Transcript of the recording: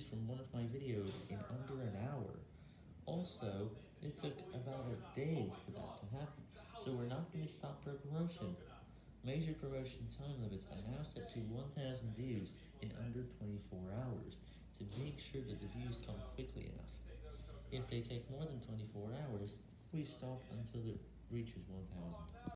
views from one of my videos in under an hour. Also, it took about a day for that to happen, so we're not going to stop promotion. Major promotion time limits are now set to 1,000 views in under 24 hours, to make sure that the views come quickly enough. If they take more than 24 hours, we stop until it reaches 1,000.